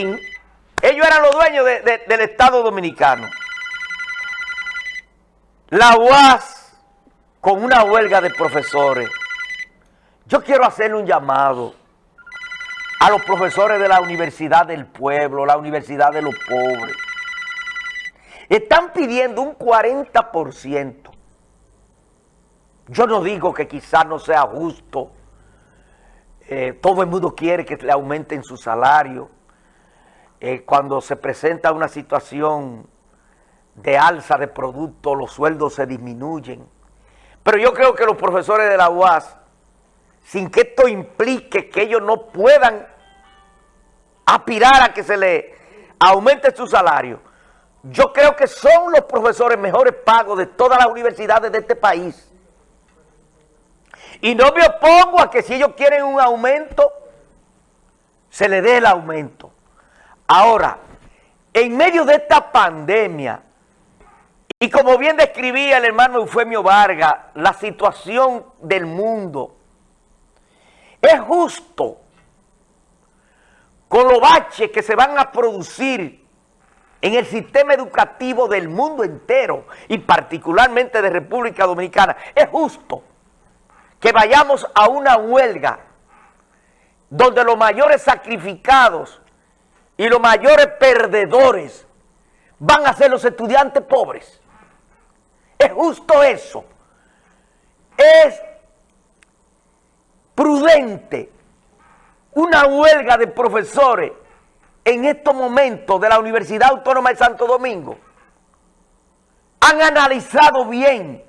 ellos eran los dueños del Estado Dominicano. La UAS con una huelga de profesores. Yo quiero hacerle un llamado a los profesores de la Universidad del Pueblo, la Universidad de los Pobres. Están pidiendo un 40%. Yo no digo que quizás no sea justo. Eh, todo el mundo quiere que le aumenten su salario. Eh, cuando se presenta una situación de alza de productos, los sueldos se disminuyen. Pero yo creo que los profesores de la UAS, sin que esto implique que ellos no puedan aspirar a que se le aumente su salario, yo creo que son los profesores mejores pagos de todas las universidades de este país. Y no me opongo a que si ellos quieren un aumento, se le dé el aumento. Ahora, en medio de esta pandemia, y como bien describía el hermano Eufemio Vargas, la situación del mundo, es justo con los baches que se van a producir en el sistema educativo del mundo entero y particularmente de República Dominicana, es justo que vayamos a una huelga donde los mayores sacrificados y los mayores perdedores van a ser los estudiantes pobres. Es justo eso. Es prudente una huelga de profesores en estos momentos de la Universidad Autónoma de Santo Domingo. Han analizado bien.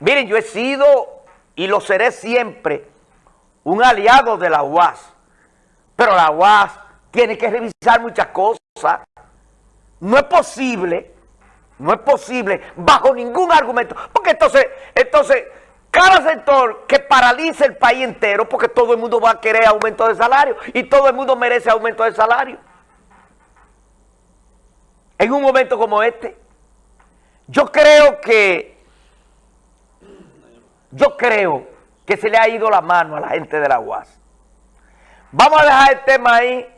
Miren, yo he sido y lo seré siempre un aliado de la UAS. Pero la UAS tiene que revisar muchas cosas. No es posible no es posible bajo ningún argumento. Porque entonces, entonces, cada sector que paralice el país entero, porque todo el mundo va a querer aumento de salario y todo el mundo merece aumento de salario. En un momento como este, yo creo que, yo creo que se le ha ido la mano a la gente de la UAS. Vamos a dejar el tema ahí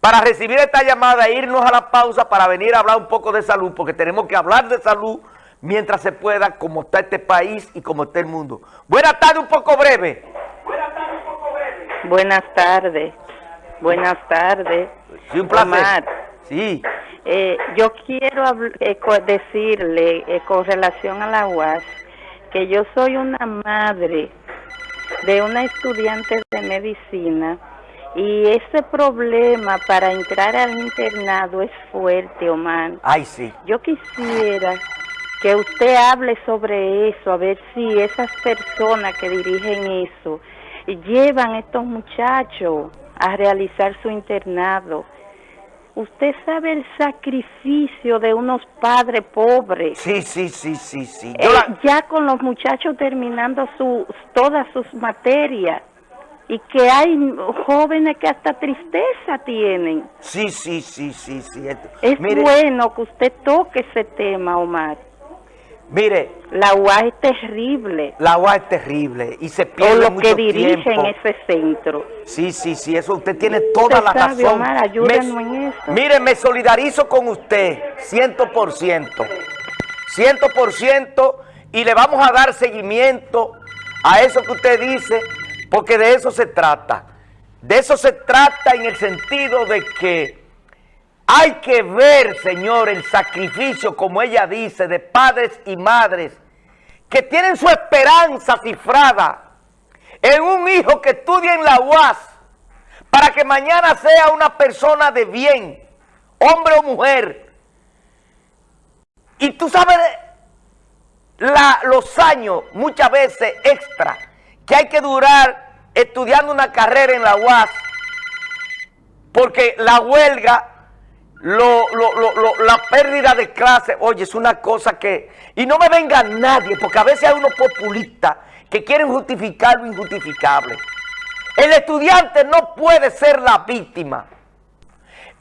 para recibir esta llamada e irnos a la pausa para venir a hablar un poco de salud, porque tenemos que hablar de salud mientras se pueda, como está este país y como está el mundo. Buenas tardes, un poco breve. Buenas tardes, un poco breve. Buenas tardes. Buenas tardes. Sí, un placer. Sí. Eh, yo quiero eh, decirle eh, con relación a la UAS que yo soy una madre de una estudiante de medicina y ese problema para entrar al internado es fuerte, Omar. Ay, sí. Yo quisiera que usted hable sobre eso, a ver si esas personas que dirigen eso llevan a estos muchachos a realizar su internado. Usted sabe el sacrificio de unos padres pobres. Sí, sí, sí, sí, sí. Eh, ya con los muchachos terminando su, todas sus materias y que hay jóvenes que hasta tristeza tienen. Sí, sí, sí, sí, sí. Es bueno que usted toque ese tema, Omar. Mire. La UA es terrible. La UA es terrible y se pierde o lo que dirigen ese centro. Sí, sí, sí, eso usted tiene toda la razón. Omar, ayúdenos en eso. Mire, me solidarizo con usted, ciento por ciento. Ciento por ciento y le vamos a dar seguimiento a eso que usted dice porque de eso se trata. De eso se trata en el sentido de que hay que ver, Señor, el sacrificio, como ella dice, de padres y madres que tienen su esperanza cifrada en un hijo que estudia en la UAS para que mañana sea una persona de bien, hombre o mujer. Y tú sabes los años, muchas veces extra, que hay que durar estudiando una carrera en la UAS, porque la huelga, la pérdida de clase, oye, es una cosa que... Y no me venga nadie, porque a veces hay unos populistas que quieren justificar lo injustificable. El estudiante no puede ser la víctima.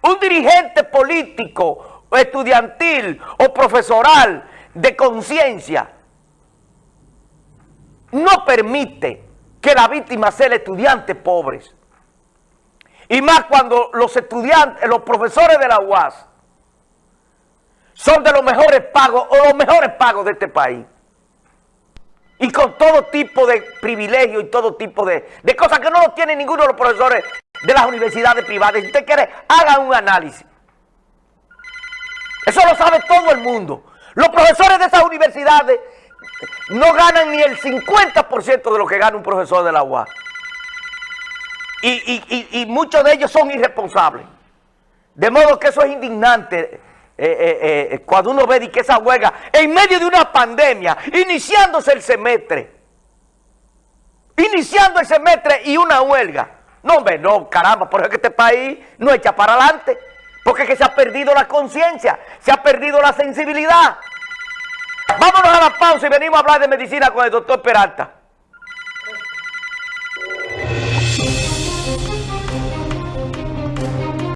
Un dirigente político, estudiantil o profesoral de conciencia permite que la víctima sea el estudiante pobre. Y más cuando los estudiantes, los profesores de la UAS son de los mejores pagos o los mejores pagos de este país. Y con todo tipo de privilegios y todo tipo de, de cosas que no lo tienen ninguno de los profesores de las universidades privadas. Si usted quiere, haga un análisis. Eso lo sabe todo el mundo. Los profesores de esas universidades no ganan ni el 50% de lo que gana un profesor de la UAS. Y, muchos de ellos son irresponsables. De modo que eso es indignante eh, eh, eh, cuando uno ve que esa huelga, en medio de una pandemia, iniciándose el semestre, iniciando el semestre y una huelga. No, hombre, no, caramba, por eso que este país no echa para adelante. Porque es que se ha perdido la conciencia, se ha perdido la sensibilidad. Vámonos a la pausa y venimos a hablar de medicina con el doctor Peralta.